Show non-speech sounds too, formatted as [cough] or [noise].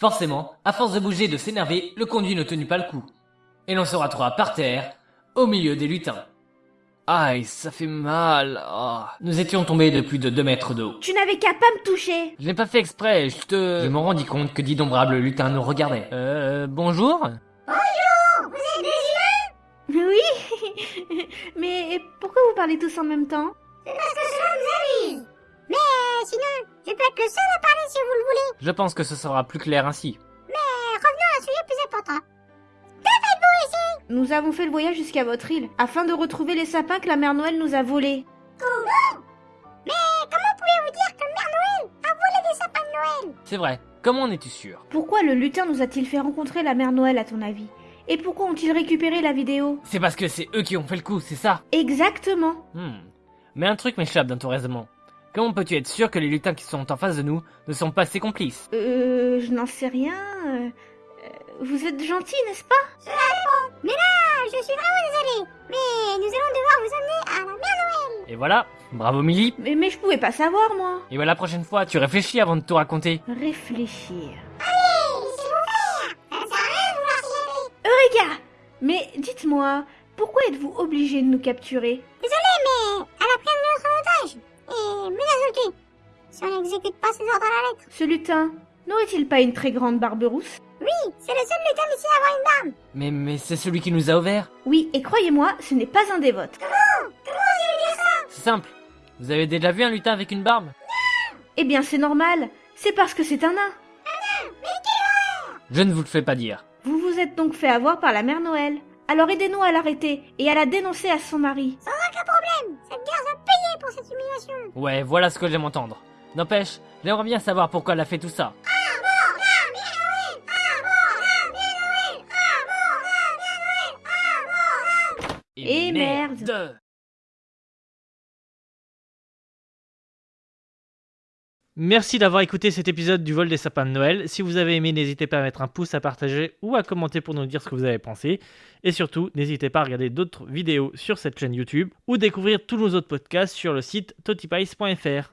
Forcément, à force de bouger et de s'énerver, le conduit ne tenut pas le coup. Et l'on se retrouva par terre, au milieu des lutins. Aïe, ça fait mal. oh. Nous étions tombés de plus de 2 mètres de haut. Tu n'avais qu'à pas me toucher. Je n'ai pas fait exprès, je te... Je me rendis compte que d'innombrables lutins nous regardaient. Euh, bonjour Oui. [laughs] Mais pourquoi vous parlez tous en même temps? Mais sinon, je peux être le seul à parler si vous le voulez. Je pense que ce sera plus clair ainsi. Mais revenons à un sujet plus important. Nous avons fait le voyage jusqu'à votre île, afin de retrouver les sapins que la mère Noël nous a volés. Mais comment pouvez-vous dire que Mère Noël a volé des sapins de Noël? C'est vrai, comment en es-tu sûr? Pourquoi le lutin nous a-t-il fait rencontrer la mère Noël à ton avis? Et pourquoi ont-ils récupéré la vidéo? C'est parce que c'est eux qui ont fait le coup, c'est ça? Exactement. Hmm. Mais un truc m'échappe dans ton raisonnement. Comment peux-tu être sûr que les lutins qui sont en face de nous ne sont pas ses complices? Euh, je n'en sais rien. euh, euh, Vous êtes gentil, n'est-ce pas? Ah, je suis vraiment désolée. Mais nous allons devoir vous amener à la Mère Noël. Et voilà, bravo Millie. mais, mais je pouvais pas savoir, moi. Et voilà la prochaine fois, tu réfléchis avant de tout raconter. Réfléchir. Faire. Ça ne sert à rien de vouloir s'y aller. Eureka Mais dites-moi, pourquoi êtes-vous obligé de nous capturer? Désolée, mais Si on n'exécute pas ses ordres à la lettre. Ce lutin n'aurait-il pas une très grande barbe rousse? Oui, c'est le seul lutin ici à avoir une barbe. Mais, mais c'est celui qui nous a ouvert. Oui, et croyez-moi, ce n'est pas un des vôtres. C'est simple. Vous avez déjà vu un lutin avec une barbe? Eh bien, c'est normal. C'est parce que c'est un nain. Je ne vous le fais pas dire. Vous vous êtes donc fait avoir par la mère Noël. Alors aidez-nous à l'arrêter et à la dénoncer à son mari. Sans aucun problème. Cette guerre va payer pour cette humiliation. Ouais, voilà ce que j'aime entendre. N'empêche, j'aimerais bien savoir pourquoi elle a fait tout ça. Et merde. Merci d'avoir écouté cet épisode du vol des sapins de Noël. Si vous avez aimé, n'hésitez pas à mettre un pouce, à partager ou à commenter pour nous dire ce que vous avez pensé. Et surtout, n'hésitez pas à regarder d'autres vidéos sur cette chaîne YouTube ou découvrir tous nos autres podcasts sur le site totipice.fr.